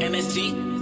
MSG.